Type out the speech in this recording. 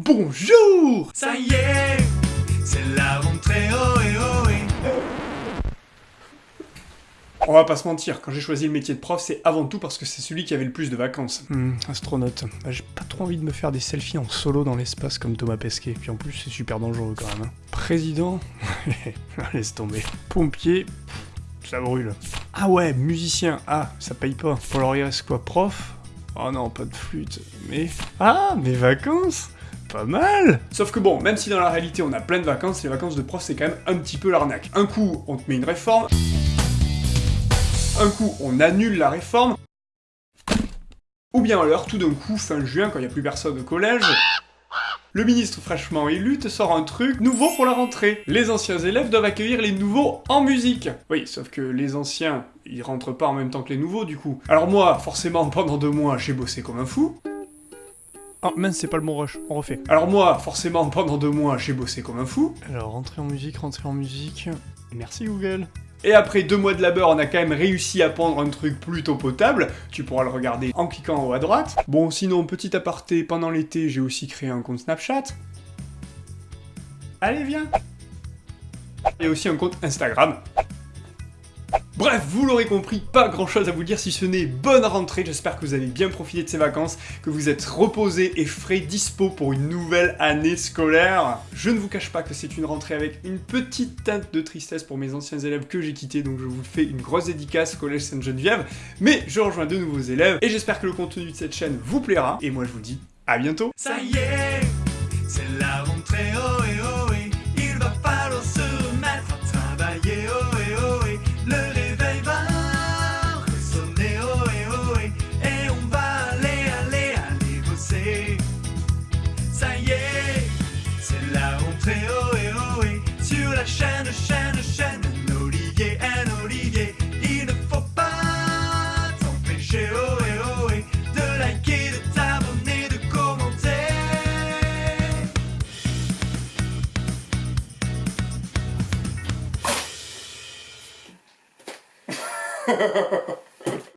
Bonjour Ça y est, c'est la rentrée, oh et oh et. On va pas se mentir, quand j'ai choisi le métier de prof, c'est avant tout parce que c'est celui qui avait le plus de vacances. Hmm, astronaute. Bah, j'ai pas trop envie de me faire des selfies en solo dans l'espace comme Thomas Pesquet, puis en plus c'est super dangereux quand même. hein. Président? Laisse tomber. Pompier? Ça brûle. Ah ouais, musicien. Ah, ça paye pas. Pour leur il reste quoi Prof? Oh non, pas de flûte. Mais... Ah, mes vacances? Pas mal Sauf que bon, même si dans la réalité on a plein de vacances, les vacances de prof c'est quand même un petit peu l'arnaque. Un coup, on te met une réforme. Un coup, on annule la réforme. Ou bien alors, tout d'un coup, fin juin, quand il n'y a plus personne au collège, le ministre fraîchement élu te sort un truc nouveau pour la rentrée. Les anciens élèves doivent accueillir les nouveaux en musique. Oui, sauf que les anciens, ils rentrent pas en même temps que les nouveaux du coup. Alors moi, forcément, pendant deux mois, j'ai bossé comme un fou. Ah mince, c'est pas le bon rush, on refait. Alors moi, forcément, pendant deux mois, j'ai bossé comme un fou. Alors, rentrer en musique, rentrer en musique... Merci Google. Et après deux mois de labeur, on a quand même réussi à pondre un truc plutôt potable. Tu pourras le regarder en cliquant en haut à droite. Bon, sinon, petit aparté, pendant l'été, j'ai aussi créé un compte Snapchat. Allez, viens Et aussi un compte Instagram. Bref, vous l'aurez compris, pas grand chose à vous dire si ce n'est bonne rentrée, j'espère que vous avez bien profité de ces vacances, que vous êtes reposés et frais dispo pour une nouvelle année scolaire. Je ne vous cache pas que c'est une rentrée avec une petite teinte de tristesse pour mes anciens élèves que j'ai quittés, donc je vous fais une grosse dédicace Collège Sainte-Geneviève, mais je rejoins de nouveaux élèves, et j'espère que le contenu de cette chaîne vous plaira, et moi je vous dis à bientôt. Ça y est, c'est la rentrée, rentrée, oh et oh et. Sur la chaîne, chaîne, chaîne, olivier, un olivier. Il ne faut pas t'empêcher, oh et oh et. De liker, de t'abonner, de commenter.